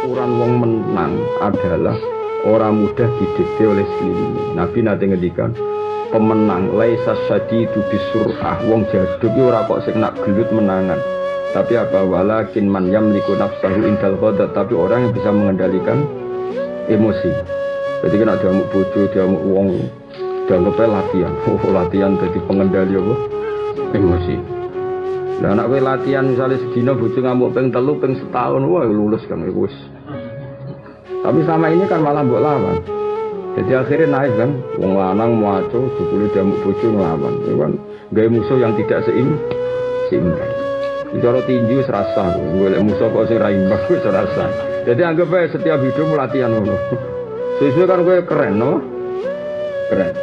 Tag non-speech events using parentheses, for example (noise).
ukuran wong menang adalah orang mudah didikte oleh sekelilingnya. Nabi nanti ngedikan pemenang laisa syadidu bisurah. Wong jaduk ora kok nak gelut menangan. Tapi apa? Walakin man yamliku nafsahu indal ghadab tapi orang yang bisa mengendalikan emosi. Jadi kena diamuk bojo diamuk wong dianggapnya latihan (laughs) oh latihan jadi pengendali apa? Emosi lah anak latihan misalnya sedina bojo ngamuk peng telu peng setahun wah lulus kan wis tapi sama ini kan malah mbok lawan jadi akhirnya naik kan, wong lanang muaco, sepuluh jamu bojo ngelawan. Itu kan gaya musuh yang tidak seim, seimbang. Bicara tinju serasa, gue musuh kok sing raimbang gue serasa. Jadi anggap aja setiap hidup latihan ngono. Sesuai kan gue keren, no? Keren.